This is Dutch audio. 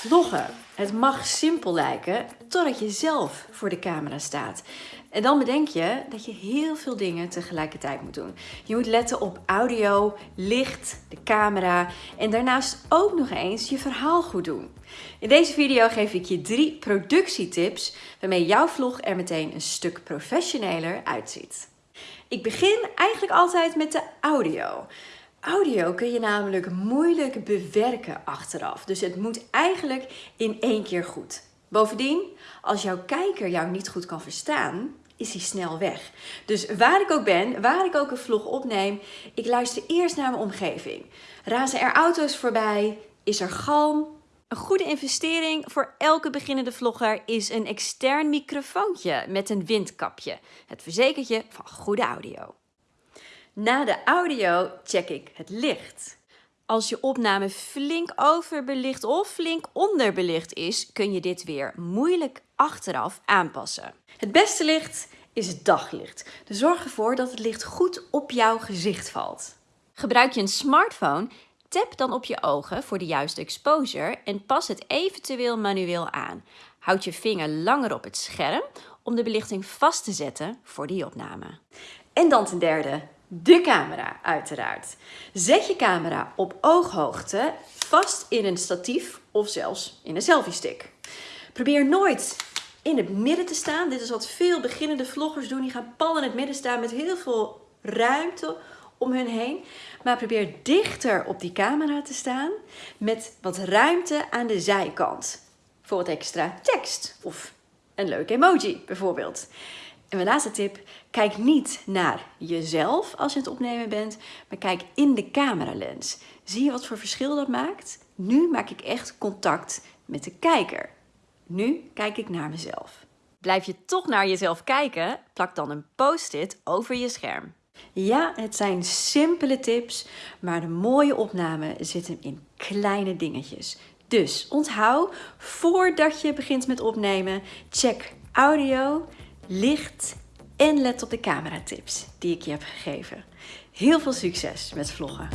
Vloggen. Het mag simpel lijken totdat je zelf voor de camera staat. En dan bedenk je dat je heel veel dingen tegelijkertijd moet doen. Je moet letten op audio, licht, de camera en daarnaast ook nog eens je verhaal goed doen. In deze video geef ik je drie productietips waarmee jouw vlog er meteen een stuk professioneler uitziet. Ik begin eigenlijk altijd met de audio. Audio kun je namelijk moeilijk bewerken achteraf. Dus het moet eigenlijk in één keer goed. Bovendien, als jouw kijker jou niet goed kan verstaan, is hij snel weg. Dus waar ik ook ben, waar ik ook een vlog opneem, ik luister eerst naar mijn omgeving. Razen er auto's voorbij? Is er galm? Een goede investering voor elke beginnende vlogger is een extern microfoontje met een windkapje. Het verzekert je van goede audio. Na de audio check ik het licht. Als je opname flink overbelicht of flink onderbelicht is, kun je dit weer moeilijk achteraf aanpassen. Het beste licht is het daglicht. Dus zorg ervoor dat het licht goed op jouw gezicht valt. Gebruik je een smartphone, tap dan op je ogen voor de juiste exposure en pas het eventueel manueel aan. Houd je vinger langer op het scherm om de belichting vast te zetten voor die opname. En dan ten derde, de camera uiteraard. Zet je camera op ooghoogte vast in een statief of zelfs in een selfie stick. Probeer nooit in het midden te staan. Dit is wat veel beginnende vloggers doen. Die gaan pal in het midden staan met heel veel ruimte om hun heen. Maar probeer dichter op die camera te staan met wat ruimte aan de zijkant. Voor wat extra tekst of een leuk emoji bijvoorbeeld. En mijn laatste tip, kijk niet naar jezelf als je het opnemen bent, maar kijk in de cameralens. Zie je wat voor verschil dat maakt? Nu maak ik echt contact met de kijker. Nu kijk ik naar mezelf. Blijf je toch naar jezelf kijken? Plak dan een post-it over je scherm. Ja, het zijn simpele tips, maar de mooie opname zit hem in kleine dingetjes. Dus onthoud, voordat je begint met opnemen, check audio, licht en let op de cameratips die ik je heb gegeven. Heel veel succes met vloggen!